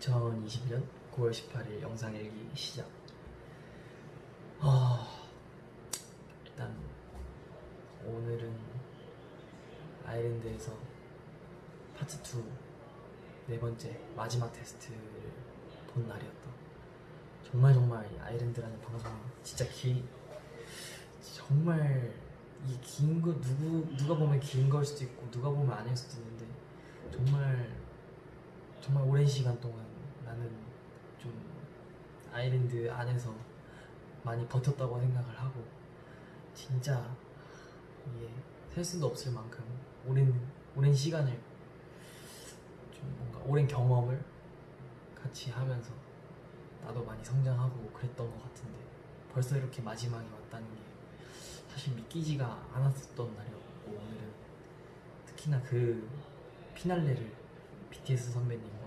2020년 9월 18일 영상 일기 시작. 아, 일단 오늘은 아일랜드에서 파트 2 네 번째 마지막 테스트를 본 날이었다. 정말 정말 이 아일랜드라는 방송 진짜 길 정말 이 긴 거 누구 누가 보면 긴 걸 수도 있고 누가 보면 아닐 수도 정말 오랜 시간 동안 나는 좀 아일랜드 안에서 많이 버텼다고 생각을 하고 진짜 이게 셀 수도 없을 만큼 오랜 오랜 시간을 좀 뭔가 오랜 경험을 같이 하면서 나도 많이 성장하고 그랬던 것 같은데 벌써 이렇게 마지막이 왔다는 게 사실 믿기지가 않았었던 날이었고 오늘은 특히나 그 피날레를 BTS 선배님과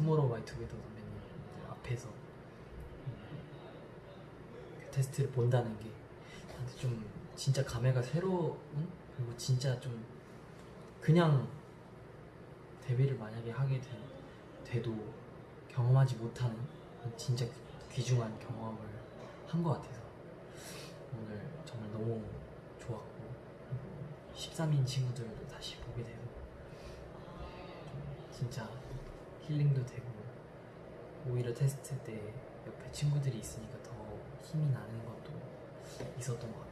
투모로우 바이 투게더 선배님 앞에서 그 테스트를 본다는 게 나한테 좀 진짜 감회가 새로운? 그리고 진짜 좀 그냥 데뷔를 만약에 하게 돼, 돼도 경험하지 못하는 진짜 귀중한 경험을 한 것 같아서 오늘 정말 너무 좋았고 13인 친구들도 다시 보게 좀 진짜 힐링도 되고 오히려 테스트 때 옆에 친구들이 있으니까 더 힘이 나는 것도 있었던 것 같아요.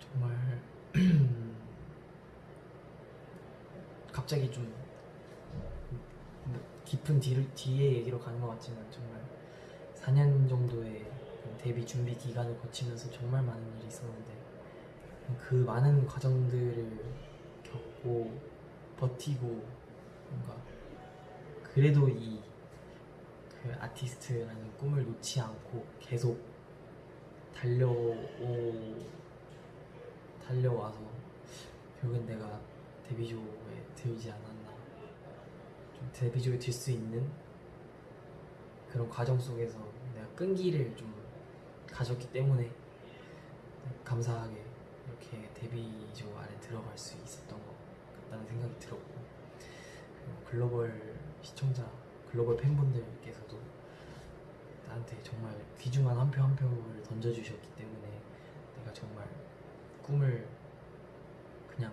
정말 갑자기 좀 깊은 뒤를, 뒤에 얘기로 가는 것 같지만 정말 4년 정도의 데뷔 준비 기간을 거치면서 정말 많은 일이 있었는데 그 많은 과정들을 겪고 버티고 뭔가 그래도 이 그 아티스트라는 꿈을 놓지 않고 계속 달려오 달려와서 결국엔 내가 데뷔조에 들지 않았나. 좀 데뷔조에 들 수 있는 그런 과정 속에서 내가 끈기를 좀 가졌기 때문에 감사하게 이렇게 데뷔조 안에 들어갈 수 있었던 것 같다는 생각이 들었고 그리고 글로벌 시청자, 글로벌 팬분들께서도 나한테 정말 귀중한 한 표 한 표를 던져주셨기 때문에 내가 정말 꿈을 그냥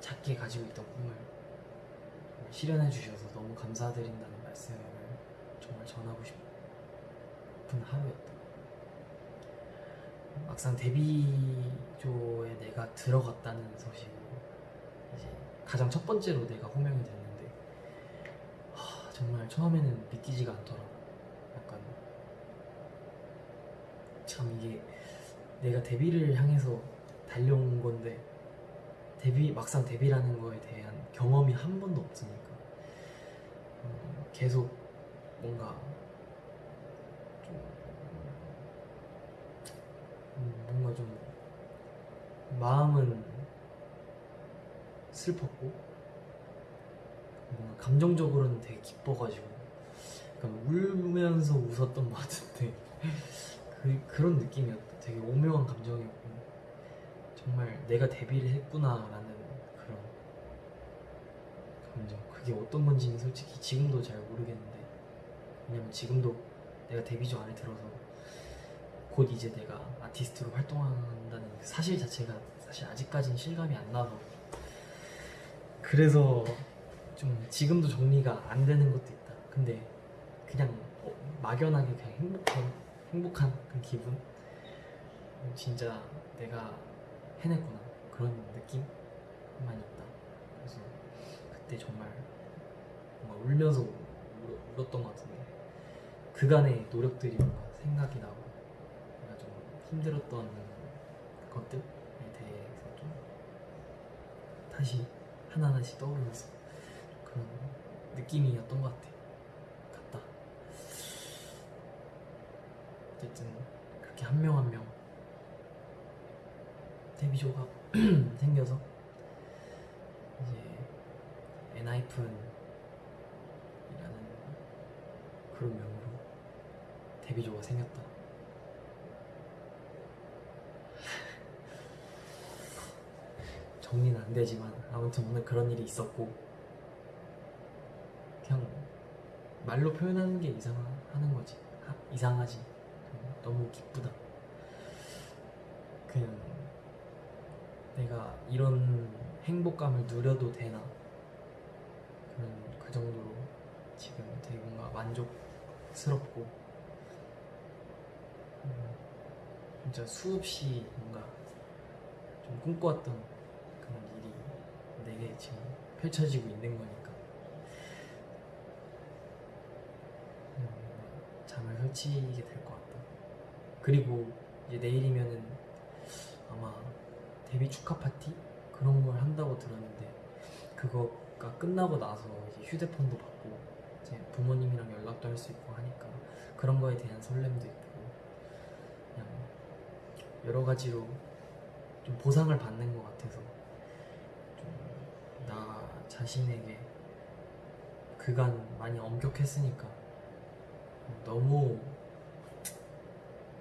작게 가지고 있던 꿈을 실현해 주셔서 너무 감사드린다는 말씀을 정말 전하고 싶은 하루였다. 막상 데뷔조에 내가 들어갔다는 소식으로 이제 가장 첫 번째로 내가 호명이 하, 정말 처음에는 믿기지가 않더라고. 약간 참 이게 내가 데뷔를 향해서 달려온 건데 데뷔 막상 데뷔라는 거에 대한 경험이 한 번도 없으니까 음, 계속 뭔가 좀 음, 뭔가 좀 마음은 슬펐고 뭔가 감정적으로는 되게 기뻐가지고 약간 울면서 웃었던 것 같은데 그, 그런 느낌이었다 되게 오묘한 감정이었고 정말 내가 데뷔를 했구나 라는 그런 감정. 그게 어떤 건지는 솔직히 지금도 잘 모르겠는데 왜냐면 지금도 내가 데뷔조 안에 들어서 곧 이제 내가 아티스트로 활동한다는 그 사실 자체가 사실 아직까지는 실감이 안 나서 그래서 좀 지금도 정리가 안 되는 것도 있다. 근데 그냥 어, 막연하게 그냥 행복한 행복한 그 기분? 진짜 내가 해냈구나. 그런 느낌만 있다. 그래서 그때 정말 뭔가 울면서 울, 울었던 것 같은데 그간의 노력들이 뭔가 생각이 나고 내가 좀 힘들었던 것들에 대해서 좀 다시 하나하나씩 떠오르면서 그런 느낌이었던 것 같아. 같다. 어쨌든 그렇게 한 명 한 명 데뷔조가 생겨서 이제 엔하이픈이라는 그룹명으로 데뷔조가 생겼다. 정리는 안 되지만 아무튼 오늘 그런 일이 있었고 그냥 말로 표현하는 게 이상하는 거지. 하- 이상하지. 너무 기쁘다. 그냥 내가 이런 행복감을 누려도 되나? 그런 그 정도로 지금 되게 뭔가 만족스럽고 음, 진짜 수없이 뭔가 좀 꿈꿔왔던 그런 일이 내게 지금 펼쳐지고 있는 거니까 음, 설치게 될 것 같다. 그리고 이제 내일이면은 아마 데뷔 축하 파티 그런 걸 한다고 들었는데 그거가 끝나고 나서 이제 휴대폰도 받고 이제 부모님이랑 연락도 할 수 있고 하니까 그런 거에 대한 설렘도 있고 그냥 여러 가지로 좀 보상을 받는 것 같아서 좀 나 자신에게 그간 많이 엄격했으니까 너무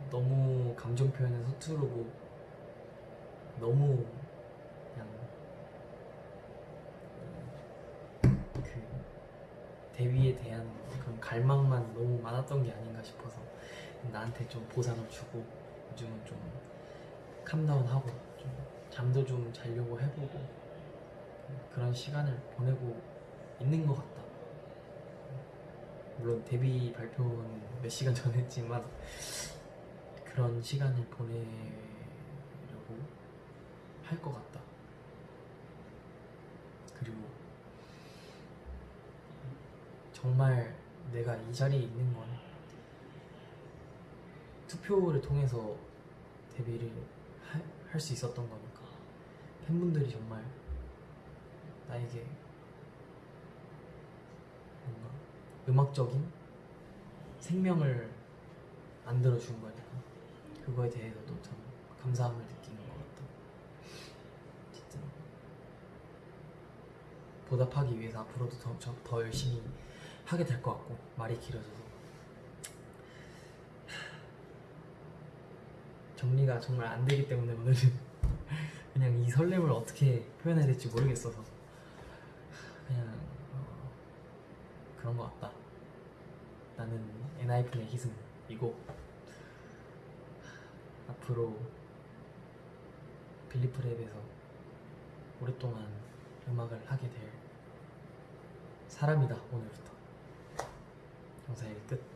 너무 감정 표현에 서투르고 너무 그냥 그 데뷔에 대한 그런 갈망만 너무 많았던 게 아닌가 싶어서 나한테 좀 보상을 주고 요즘은 좀 캄다운하고 좀 잠도 좀 자려고 해보고 그런 시간을 보내고 있는 것 같다. 물론 데뷔 발표는 몇 시간 전에 했지만 그런 시간을 보내려고 할 것 같다. 그리고 정말 내가 이 자리에 있는 건 투표를 통해서 데뷔를 할 수 있었던 거니까 팬분들이 정말 나에게 뭔가 음악적인 생명을 만들어 준 거니까 그거에 대해서도 참 감사함을 느끼는 것 같다. 진짜. 보답하기 위해서 앞으로도 더, 저- 더 열심히 하게 될 것 같고 말이 길어져서. 정리가 정말 안 되기 때문에 오늘은 그냥 이 설렘을 어떻게 표현해야 될지 모르겠어서 그냥 어, 그런 것 같다. 나는 엔하이픈의 희승이고 앞으로 빌리프랩에서 오랫동안 음악을 하게 될 사람이다 오늘부터. 영상 일 끝.